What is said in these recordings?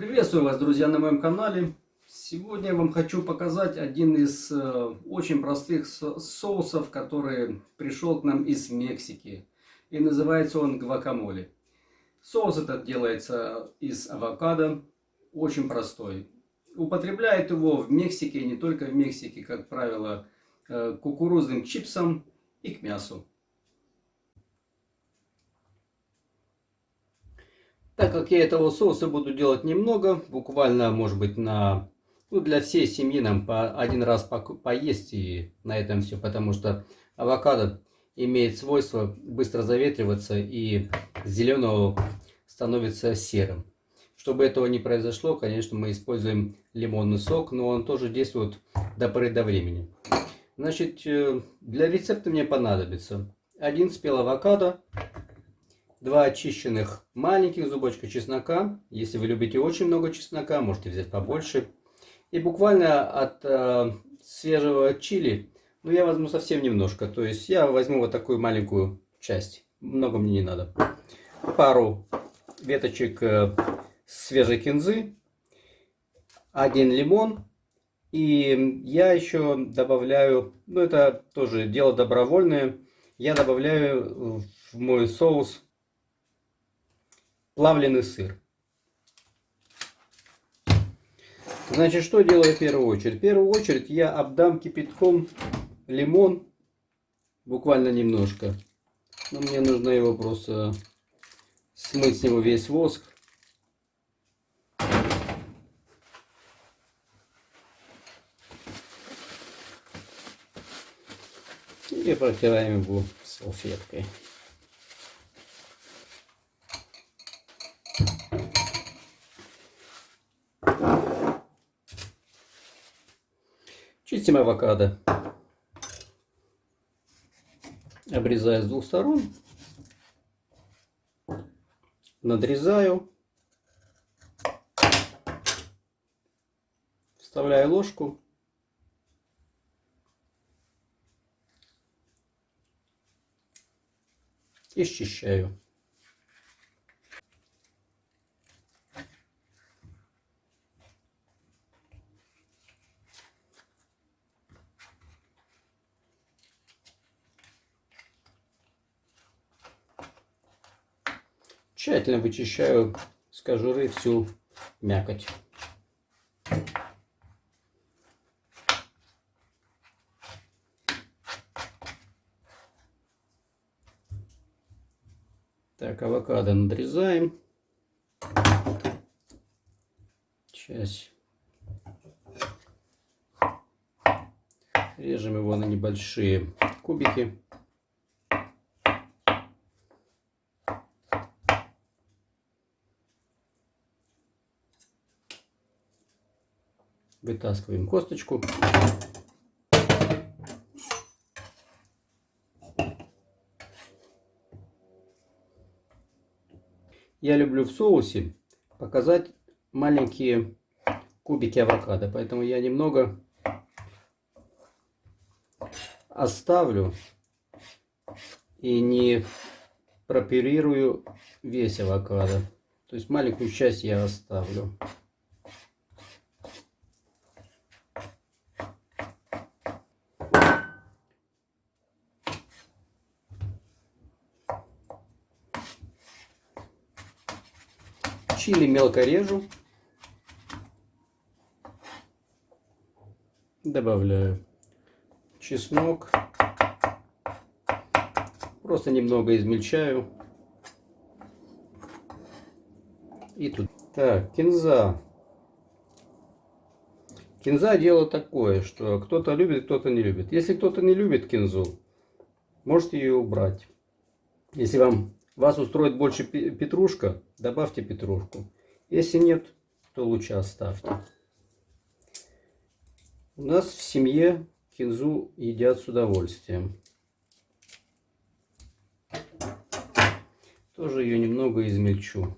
Приветствую вас, друзья, на моем канале. Сегодня я вам хочу показать один из э, очень простых соусов, который пришел к нам из Мексики. И называется он гвакамоле. Соус этот делается из авокадо, очень простой. Употребляют его в Мексике, не только в Мексике, как правило, э, кукурузным чипсом и к мясу. Так как я этого соуса буду делать немного, буквально, может быть, на ну, для всей семьи нам по один раз по, поесть и на этом все, потому что авокадо имеет свойство быстро заветриваться и зеленого становится серым. Чтобы этого не произошло, конечно, мы используем лимонный сок, но он тоже действует до поры до времени. Значит, э, для рецепта мне понадобится один спел авокадо, два очищенных маленьких зубочка чеснока. Если вы любите очень много чеснока, можете взять побольше. И буквально от э, свежего чили, ну я возьму совсем немножко. То есть я возьму вот такую маленькую часть. Много мне не надо. Пару веточек э, свежей кинзы. Один лимон. И я еще добавляю, ну это тоже дело добровольное, я добавляю в мой соус плавленый сыр. Значит, что делаю в первую очередь? В первую очередь я обдам кипятком лимон, буквально немножко. Но мне нужно его просто смыть с него весь воск. И протираем его салфеткой. Чистим авокадо. Обрезаю с двух сторон. Надрезаю. Вставляю ложку. И счищаю. Тщательно вычищаю с кожуры всю мякоть. Так, авокадо надрезаем. Часть. Режем его на небольшие кубики. Вытаскиваем косточку. Я люблю в соусе показать маленькие кубики авокадо, поэтому я немного оставлю и не пропирирую весь авокадо. То есть маленькую часть я оставлю. Чили мелко режу. Добавляю чеснок. Просто немного измельчаю. И тут. Так, кинза. Кинза дело такое, что кто-то любит, кто-то не любит. Если кто-то не любит кинзу, можете ее убрать. Если вам вас устроит больше петрушка, добавьте петрушку. Если нет, то лучше оставьте. У нас в семье кинзу едят с удовольствием. Тоже ее немного измельчу.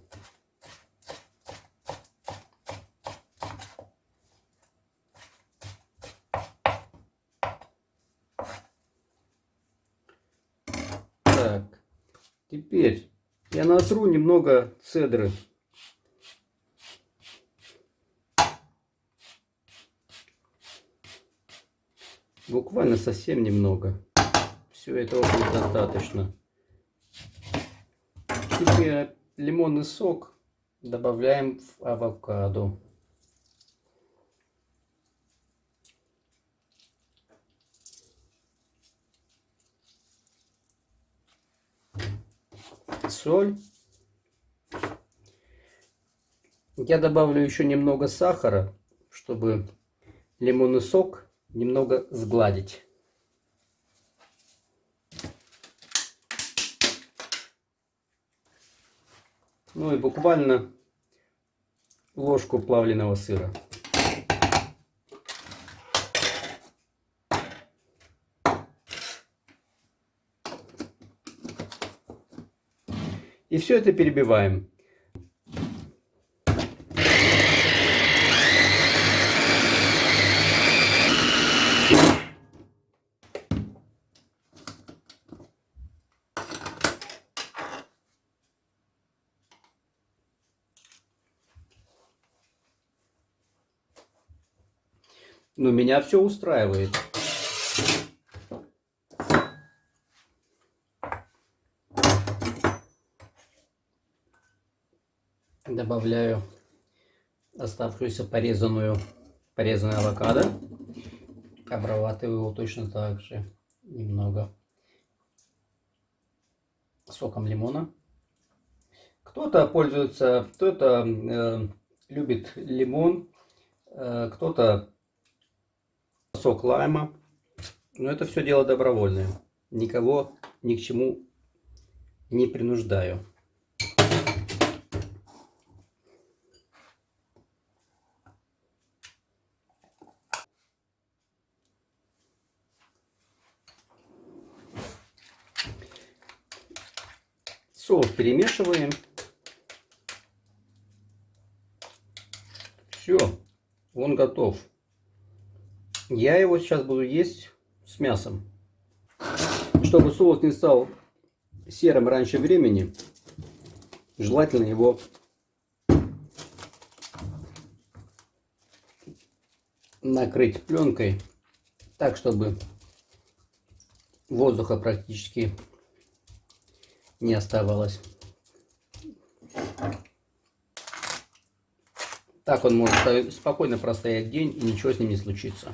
Теперь я натру немного цедры. Буквально совсем немного. Все, этого будет достаточно. Теперь лимонный сок добавляем в авокадо. Соль. Я добавлю еще немного сахара, чтобы лимонный сок немного сгладить. Ну и буквально ложку плавленного сыра. И все это перебиваем. Но меня все устраивает. Добавляю оставшуюся порезанную, порезанную авокадо. Обрабатываю его точно так же немного соком лимона. Кто-то пользуется, кто-то э, любит лимон, э, кто-то сок лайма. Но это все дело добровольное. Никого ни к чему не принуждаю. Соус перемешиваем. Все, он готов. Я его сейчас буду есть с мясом. Чтобы соус не стал серым раньше времени, желательно его накрыть пленкой так, чтобы воздуха практически не оставалось. Так он может спокойно простоять день и ничего с ним не случится.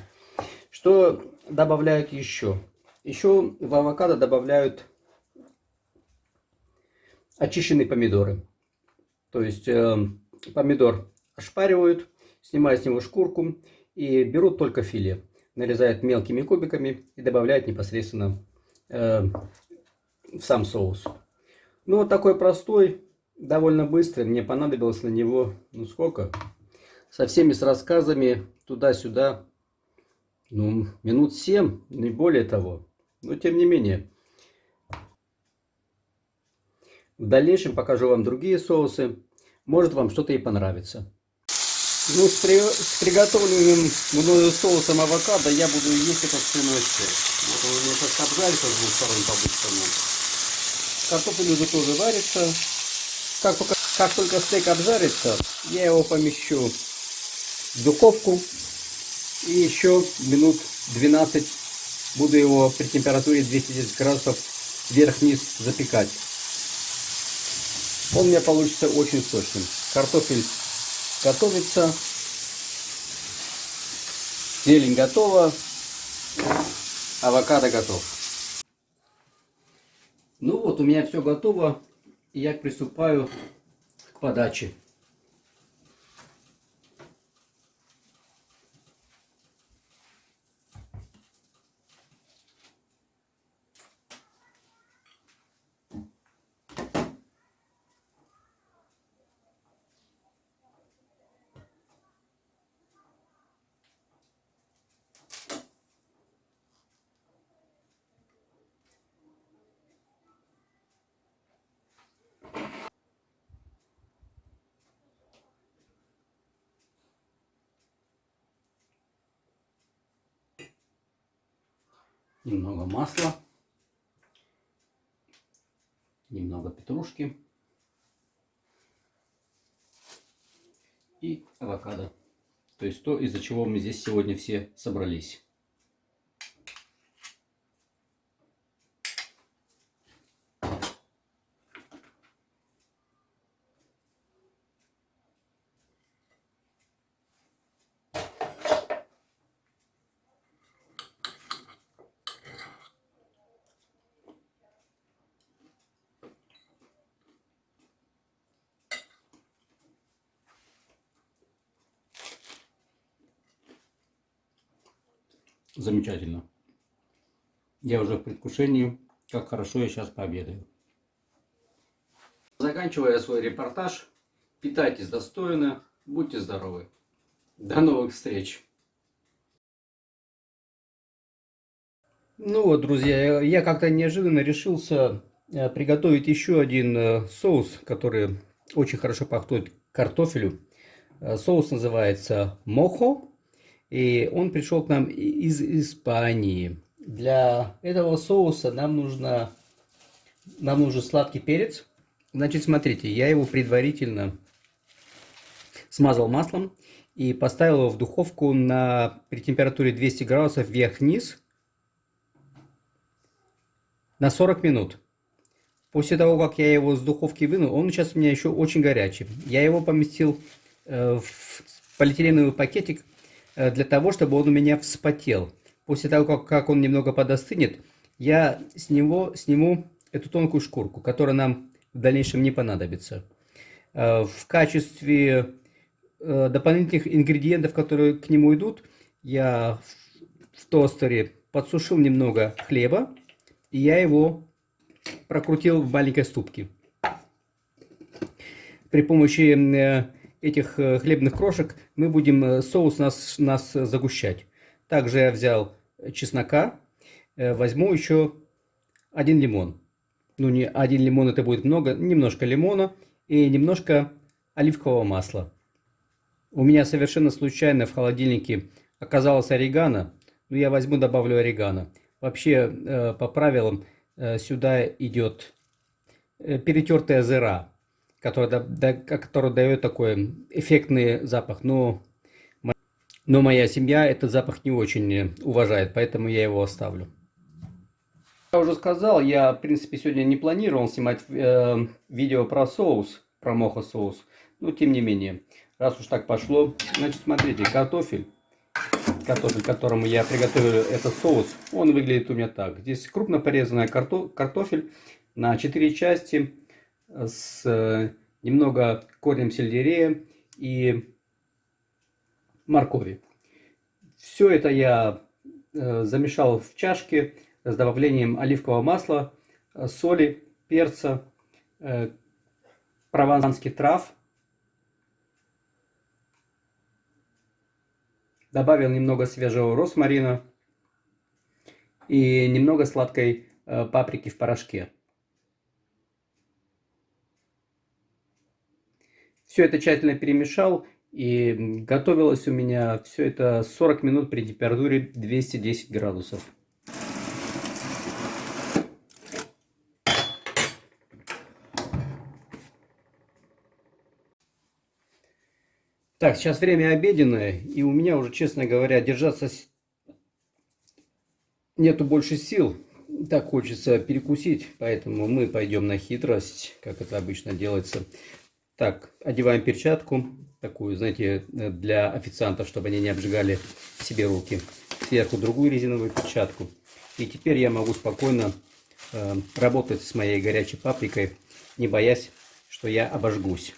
Что добавляют еще? Еще в авокадо добавляют очищенные помидоры. То есть э, помидор ошпаривают, снимают с него шкурку и берут только филе. Нарезают мелкими кубиками и добавляют непосредственно э, в сам соус. Ну вот такой простой, довольно быстрый. Мне понадобилось на него, ну сколько? Со всеми с рассказами туда-сюда ну, минут 7, не более того. Но тем не менее. В дальнейшем покажу вам другие соусы. Может вам что-то и понравится. Ну, с, при... с приготовленным мною соусом авокадо я буду есть этот свиной стейк. Вот он у меня сейчас обжарится с двух сторон по-быстрому. Картофель уже тоже варится. Как только, как только стейк обжарится, я его помещу в духовку и еще минут 12 буду его при температуре 210 градусов вверх-вниз запекать. Он у меня получится очень сочным. Картофель готовится. Зелень готова. Авокадо готов. Ну вот, у меня все готово. И я приступаю к подаче. Немного масла, немного петрушки и авокадо. То есть то, из-за чего мы здесь сегодня все собрались. Замечательно. Я уже в предвкушении, как хорошо я сейчас пообедаю. Заканчивая свой репортаж, питайтесь достойно, будьте здоровы. До новых встреч! Ну вот, друзья, я как-то неожиданно решился э, приготовить еще один э, соус, который очень хорошо пахнет картофелю. Э, соус называется мохо, и он пришел к нам из Испании. Для этого соуса нам нужно нам нужен сладкий перец. Значит, смотрите, я его предварительно смазал маслом и поставил его в духовку на, при температуре 200 градусов вверх-вниз на 40 минут. После того, как я его с духовки вынул, он сейчас у меня еще очень горячий. Я его поместил э, в полиэтиленовый пакетик для того, чтобы он у меня вспотел. После того, как, как он немного подостынет, я с него сниму эту тонкую шкурку, которая нам в дальнейшем не понадобится. Э, в качестве э, дополнительных ингредиентов, которые к нему идут, я в тостере подсушил немного хлеба, и я его прокрутил в маленькой ступке. При помощи э, этих хлебных крошек мы будем соус нас, нас загущать. Также я взял чеснока, э, возьму еще один лимон. Ну, не один лимон, это будет много, немножко лимона и немножко оливкового масла. У меня совершенно случайно в холодильнике оказалось орегано, но я возьму, добавлю орегано. Вообще, э, по правилам, э, сюда идет перетертая зыра, которая, которая дает такой эффектный запах. Но но моя семья этот запах не очень уважает, поэтому я его оставлю. Я уже сказал, я, в принципе, сегодня не планировал снимать э, видео про соус, про мохо соус. Но, тем не менее, раз уж так пошло, значит, смотрите, картофель, картофель, которому я приготовил этот соус, он выглядит у меня так. Здесь крупно порезанная карто картофель на 4 части с э, немного корнем сельдерея и моркови. Все это я э, замешал в чашке с добавлением оливкового масла, э, соли, перца, прованских трав. Добавил немного свежего росмарина и немного сладкой паприки в порошке. Все это тщательно перемешал и готовилось у меня все это 40 минут при температуре 210 градусов. Так, сейчас время обеденное, и у меня уже, честно говоря, держаться нету больше сил. Так хочется перекусить, поэтому мы пойдем на хитрость, как это обычно делается. Так, одеваем перчатку, такую, знаете, для официантов, чтобы они не обжигали себе руки. Сверху другую резиновую перчатку. И теперь я могу спокойно э, работать с моей горячей паприкой, не боясь, что я обожгусь.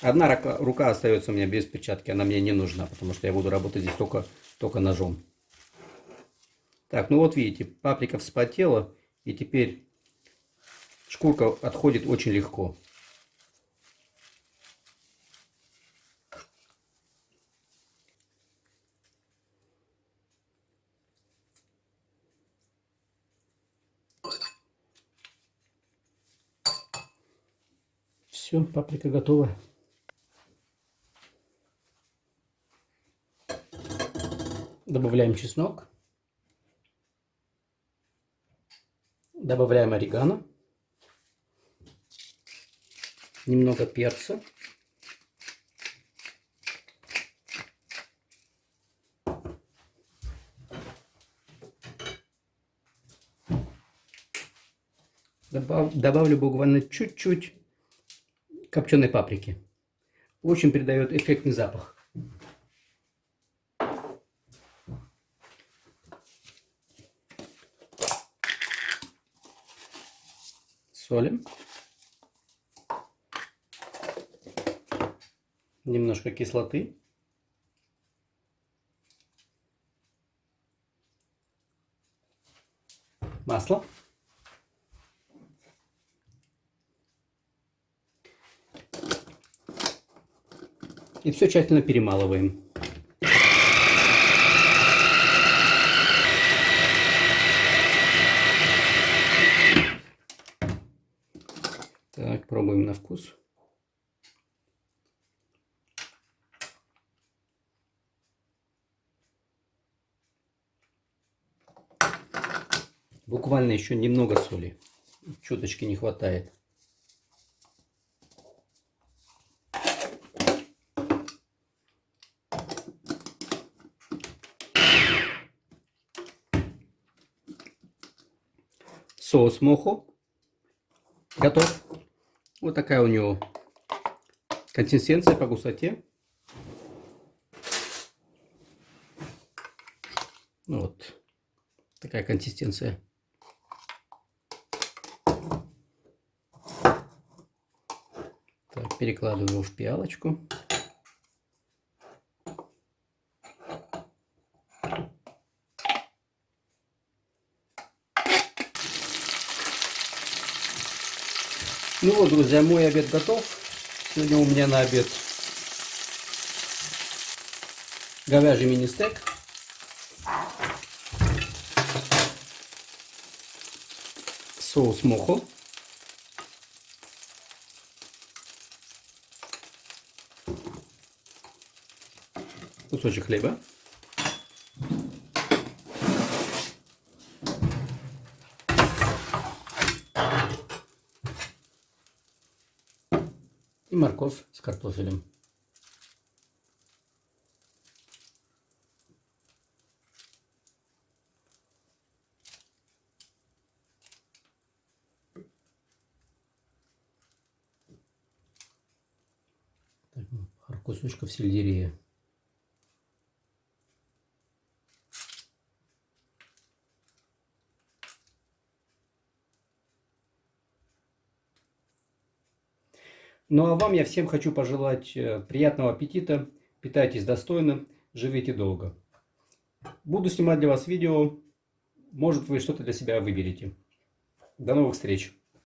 Одна рука, рука остается у меня без перчатки, она мне не нужна, потому что я буду работать здесь только, только ножом. Так, ну вот видите, паприка вспотела, и теперь шкурка отходит очень легко. Все, паприка готова. Добавляем чеснок. Добавляем орегано. Немного перца. Добав, добавлю буквально чуть-чуть копченой паприки. Очень придает эффектный запах. Солим. Немножко кислоты. Все тщательно перемалываем. Так, пробуем на вкус. Буквально еще немного соли. Чуточки не хватает. Соус мохо готов. Вот такая у него консистенция по густоте. Вот такая консистенция. Так, перекладываю в пиалочку. Ну вот, друзья, мой обед готов. Сегодня у меня на обед говяжий мини-стейк. Соус мохо. Кусочек хлеба. Морковь с картофелем. Так, пару кусочков сельдерея. Ну а вам я всем хочу пожелать э, приятного аппетита, питайтесь достойно, живите долго. Буду снимать для вас видео, может вы что-то для себя выберете. До новых встреч!